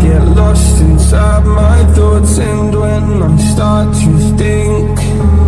get lost inside my thoughts And when I start to think.